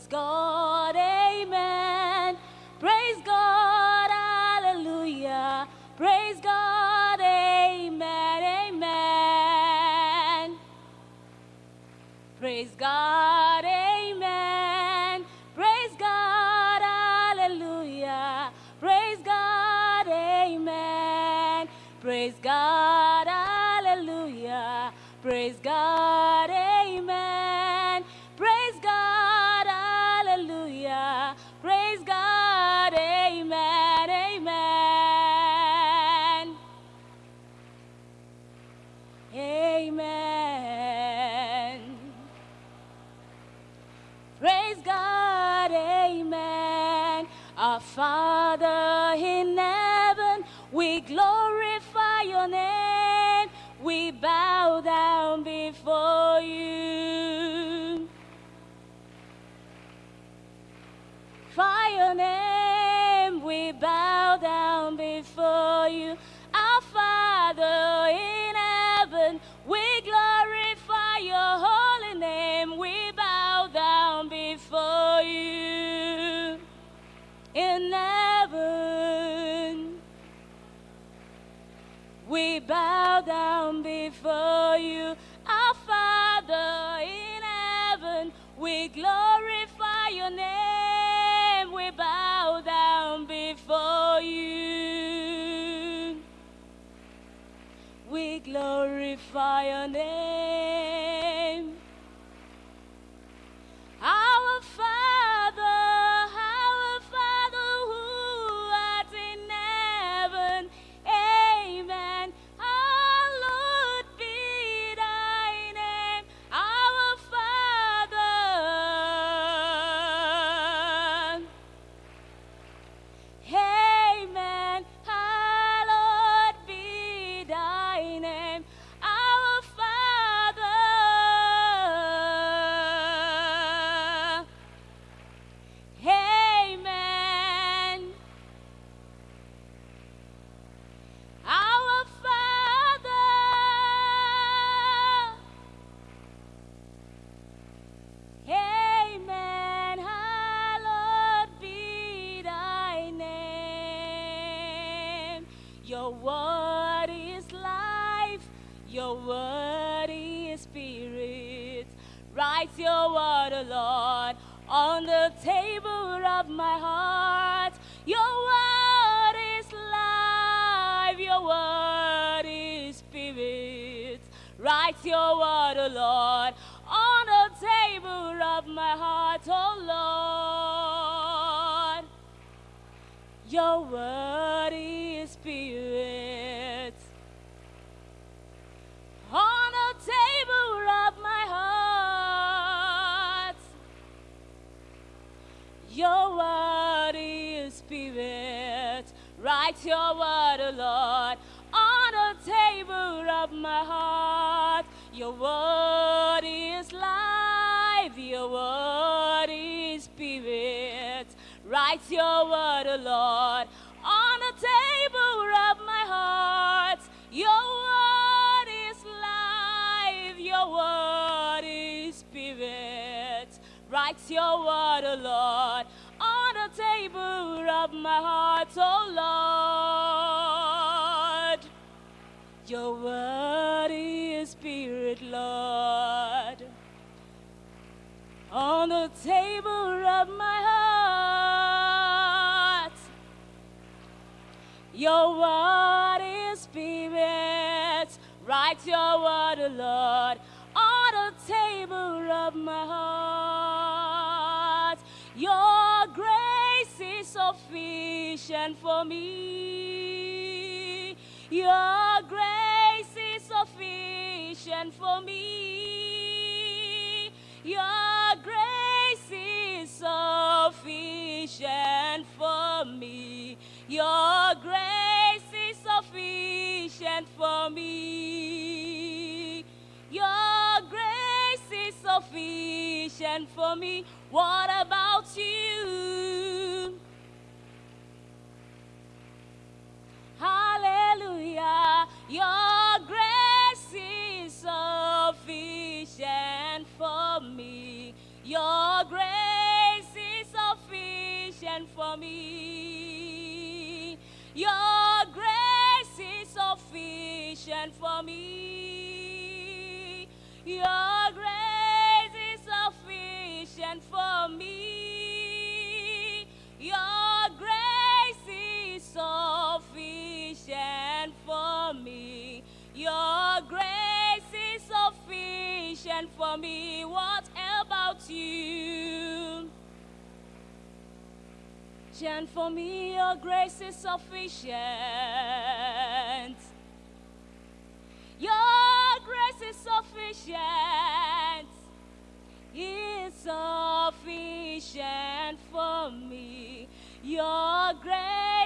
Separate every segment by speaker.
Speaker 1: Praise God, amen. Praise God, hallelujah. Praise God, amen, amen. Praise God, amen. Praise God, hallelujah. Praise God, amen. Praise God, we glorify your name. We bow down before you. For your name, we bow down before you. Bow down before you. Our Father in heaven, we glorify your name. We bow down before you. We glorify your name. Your word is life. Your word is spirit. Write your word, O Lord, on the table of my heart. Your word is life. Your word is spirit. Write your word, O Lord, on the table of my heart, O Lord. Your word Your word is life. Your word is spirit. Write your word, O Lord, on the table of my heart. Your word is life. Your word is spirit. Write your word, O Lord, on the table of my heart, O Lord. Your word the table of my heart. Your word is spirit. Write your word, O Lord, on the table of my heart. Your grace is sufficient for me. Your grace is sufficient for me. Sufficient for me. What about you? Hallelujah. Your grace is sufficient for me. Your grace is sufficient for me. Your grace is sufficient for me. Your for me. Your grace is sufficient for me. What about you? And for me, your grace is sufficient. Your grace is sufficient. Is sufficient for me. Your grace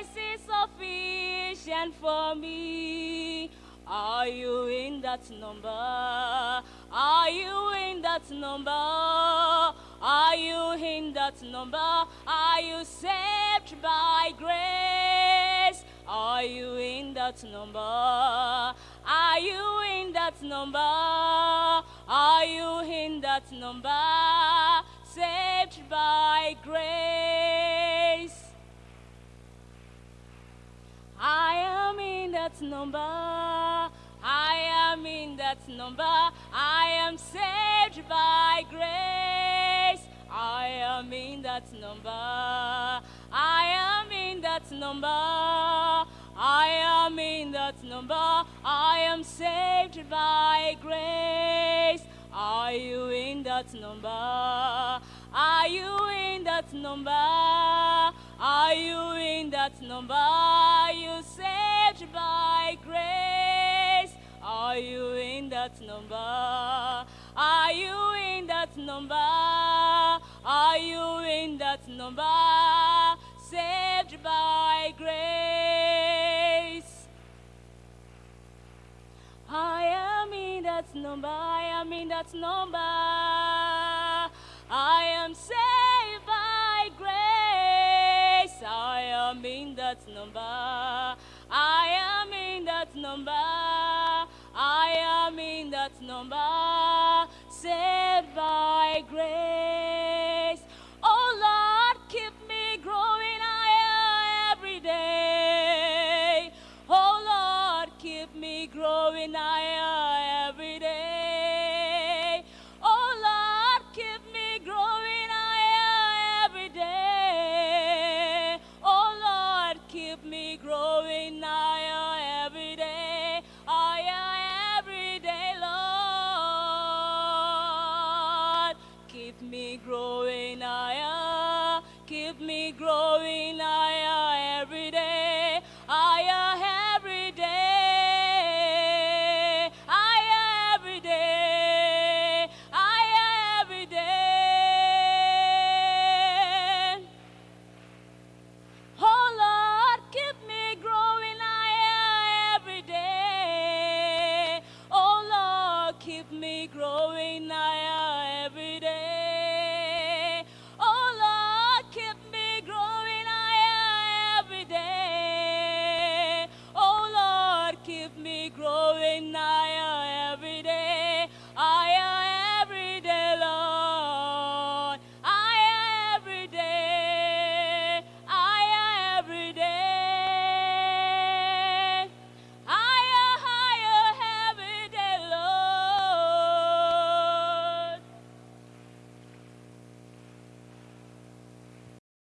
Speaker 1: sufficient for me. Are you in that number? Are you in that number? Are you in that number? Are you saved by grace? Are you in that number? Are you in that number? Are you in that number? Saved by grace. That number. I am in that number. I am saved by grace. I am in that number. I am in that number. I am in that number. I am saved by grace. Are you in that number? Are you in that number? Are you in that number? Are you saved by grace? Are you in that number? Are you in that number? Are you in that number? Saved by grace. I am in that number. I am in that number. I am saved. I am in that number. I am in that number. I am in that number. Saved by grace. Oh Lord, keep me growing higher every day. Oh Lord, keep me growing higher